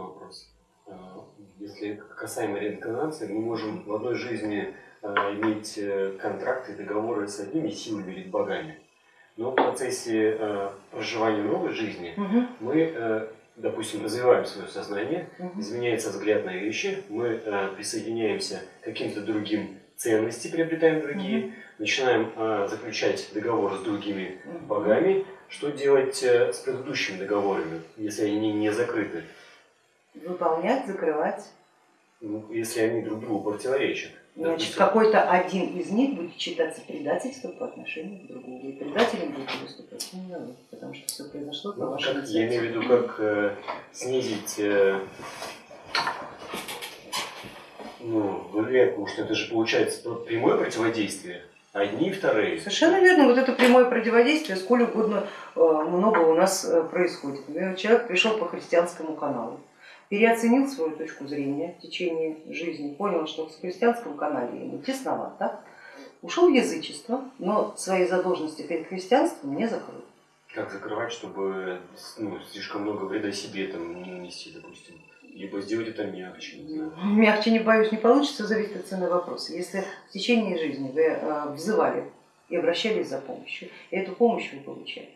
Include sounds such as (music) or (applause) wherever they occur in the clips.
вопрос. А, если касаемо реинкарнации, мы можем в одной жизни а, иметь э, контракты, договоры с одними силами или богами. Но в процессе проживания новой жизни угу. мы, э, допустим, развиваем свое сознание, угу. изменяется взгляд на вещи, мы присоединяемся к каким-то другим ценностям, приобретаем другие, угу. начинаем заключать договор с другими угу. богами. Что делать э, с предыдущими договорами, если они не закрыты? Выполнять, закрывать. Ну, если они друг другу противоречат. Значит, какой-то один из них будет считаться предательством по отношению к другому. И предателем будет выступать именно вы, потому что все произошло по ну, вашей как, Я имею в виду, как э, снизить э, ну, вероятно, что это же получается прямое противодействие. Одни и вторые. Совершенно верно. Вот это прямое противодействие, сколь угодно э, много у нас э, происходит. Человек пришел по христианскому каналу переоценил свою точку зрения в течение жизни, понял, что в христианском канале ему тесновато, ушел в язычество, но свои задолженности перед христианством не закрыл. Как закрывать, чтобы ну, слишком много вреда себе там не нанести, допустим? Либо сделать это мягче, не знаю. (laughs) Мягче, не боюсь, не получится, зависит от цены вопроса. Если в течение жизни вы э, взывали и обращались за помощью, и эту помощь вы получали,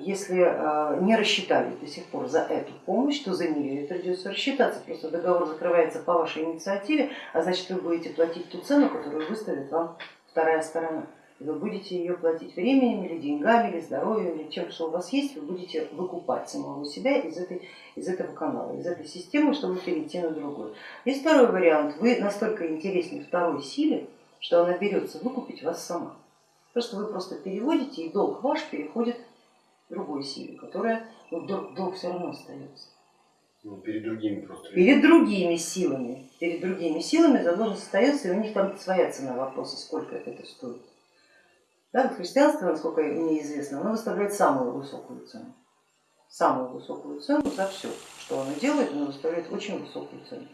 если а, не рассчитали до сих пор за эту помощь, то за нее придется рассчитаться. Просто договор закрывается по вашей инициативе, а значит вы будете платить ту цену, которую выставит вам вторая сторона. И вы будете ее платить временем или деньгами, или здоровьем, или чем, что у вас есть, вы будете выкупать самого себя из, этой, из этого канала, из этой системы, чтобы перейти на другую. Есть второй вариант. Вы настолько интересны второй силе, что она берется выкупить вас сама. Просто вы просто переводите, и долг ваш переходит другой силе, которая ну, долг, долг все равно остается. Ну, перед другими просто. Перед другими силами. Перед другими силами задолженность остается, и у них там своя цена вопроса, сколько это стоит. Да, христианство, насколько мне известно, оно выставляет самую высокую цену. Самую высокую цену за все, что оно делает, оно выставляет очень высокую цену.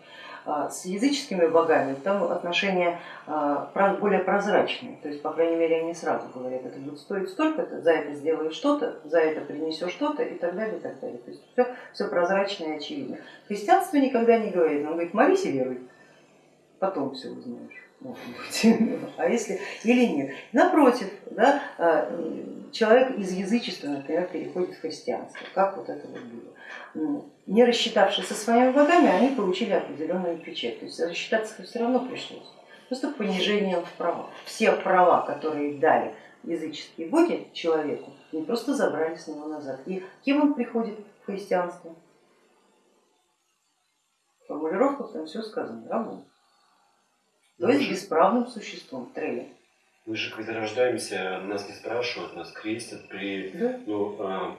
А, с языческими богами там отношения а, более прозрачные, то есть, по крайней мере, они сразу говорят, это будет стоить столько, -то, за это сделаешь что-то, за это принесешь что-то и так далее, и так далее. То есть все, все прозрачно и очевидно. Христианство никогда не говорит, он говорит, молись и веруй, потом все узнаешь. (laughs) А если или нет? Напротив, да, а, человек из язычества, например, переходит в христианство. Как вот это вот было? не рассчитавшись со своими богами, они получили определенную печать. То есть рассчитаться все равно пришлось. Просто понижение в правах. Все права, которые дали языческие боги человеку, не просто забрали с него назад. И кем он приходит в христианство? В там все сказано, рабом. То есть бесправным существом, трелем. Мы же когда рождаемся, нас не спрашивают, нас крестят при да? ну, а,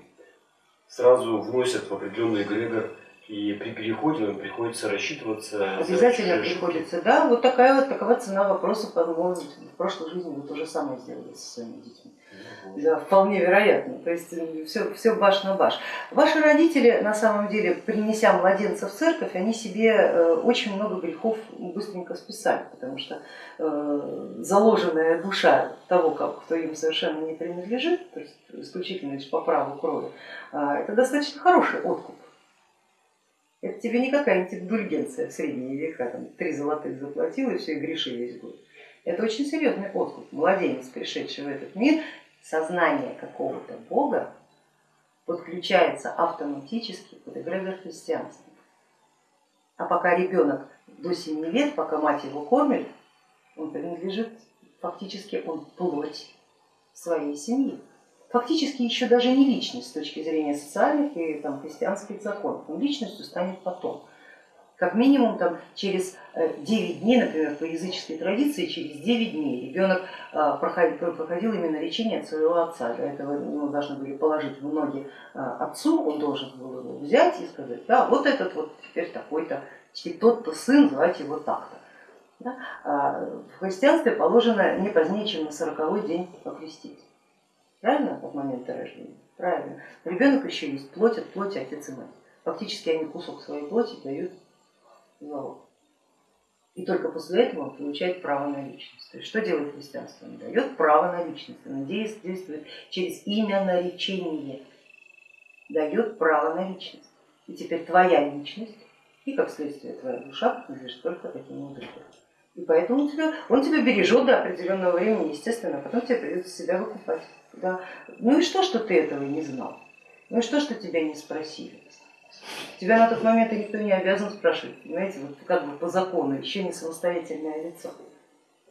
сразу вносят в определенный эгрегор, и при переходе нам приходится рассчитываться. Обязательно приходится, да. Вот такая вот такова цена вопроса, по-моему, в прошлой жизни вы то же самое сделали со своими детьми. Да, вполне вероятно. То есть все, все баш на баш. Ваши родители, на самом деле, принеся младенца в церковь, они себе э, очень много грехов быстренько списали, потому что э, заложенная душа того, кто им совершенно не принадлежит, то есть исключительно лишь по праву крови, а, это достаточно хороший откуп. Это тебе не какая-нибудь индульгенция в средние века, там три золотых заплатил и все, и греши весь год. Это очень серьезный откуп. Младенец, пришедший в этот мир, сознание какого-то бога подключается автоматически под эгрегор христианства. А пока ребенок до 7 лет, пока мать его кормит, он принадлежит, фактически он плоть своей семьи. Фактически еще даже не личность с точки зрения социальных и там, христианских законов, он личностью станет потом. Как минимум там, через 9 э, дней, например, по языческой традиции, через 9 дней ребенок э, проходил, проходил именно лечение от своего отца. Для этого ему должны были положить в ноги э, отцу, он должен был его взять и сказать, да, вот этот вот теперь такой-то, тот-то сын, звать его так-то. Да? А в христианстве положено не позднее, чем на сороковой день покрестить. Правильно, от момента рождения? Правильно. Ребенок еще есть плоть от плоти отец и мать. Фактически они кусок своей плоти дают залог. И только после этого он получает право на личность. То есть что делает христианство? Он дает право на личность, оно действует через имя наречение, дает право на личность. И теперь твоя личность и, как следствие, твоя душа принадлежит только таким мудрецам. И поэтому он тебя, он тебя бережет до определенного времени, естественно, а потом тебе придется себя выкупать. Да. Ну и что, что ты этого не знал? Ну и что, что тебя не спросили? Тебя на тот момент никто не обязан спрашивать, понимаете, вот как бы по закону, еще не самостоятельное лицо.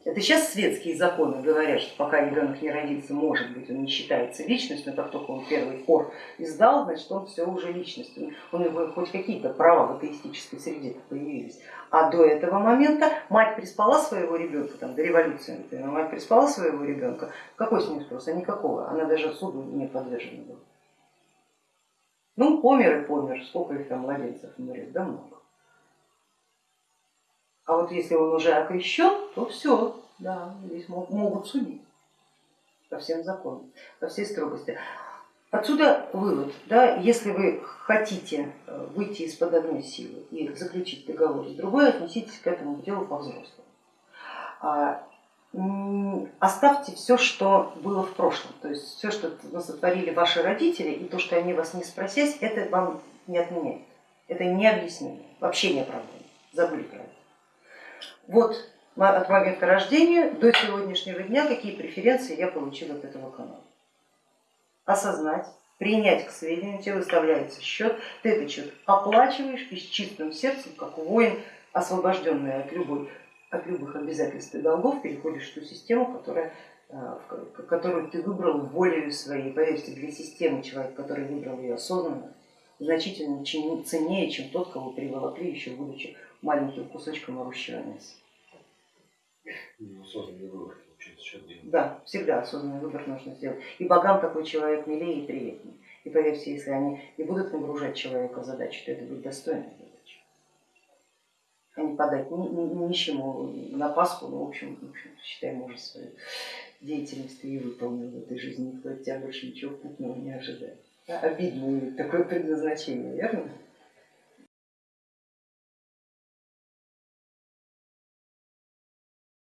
Это сейчас светские законы говорят, что пока ребенок не родится, может быть, он не считается личностью, но как только он первый хор издал, значит, он все уже личность. У него хоть какие-то права в атеистической среде появились. А до этого момента мать приспала своего ребенка, там, до революции, например, мать приспала своего ребенка, какой с ним спрос? А никакого, она даже суду не подвержена была. Ну, помер и помер, сколько их там младенцев умрет, да много. А вот если он уже окрещен, то все, да, здесь могут судить по всем законам, по всей строгости. Отсюда вывод, да, если вы хотите э, выйти из-под одной силы и заключить договор с другой, отнеситесь к этому делу по-взрослому. Оставьте все, что было в прошлом, то есть все, что сотворили ваши родители, и то, что они вас не спросясь, это вам не отменяет, это не объяснение, вообще не оправдание, забыли про это. Вот от момента рождения до сегодняшнего дня, какие преференции я получила от этого канала. Осознать, принять к сведению, тебе выставляется счет, ты этот счет оплачиваешь и с чистым сердцем, как воин, освобожденный от, любой, от любых обязательств и долгов, переходишь в ту систему, которая, э, которую ты выбрал волею своей. Поверьте, для системы человек, который выбрал ее осознанно, значительно ценнее, чем тот, кого приволокли еще будучи маленьким кусочком орущего мяса. Ну, осознанный выбор Да, всегда осознанный выбор нужно сделать. И богам такой человек милее и приятнее. И поверьте, если они не будут нагружать человека в задачу, то это будет. А не подать ни, ни, нищему на Пасху, ну, в общем, в общем считай, может, свою деятельность и выполнил в этой жизни, никто от тебя больше ничего путного не ожидает. Обидное такое предназначение, верно?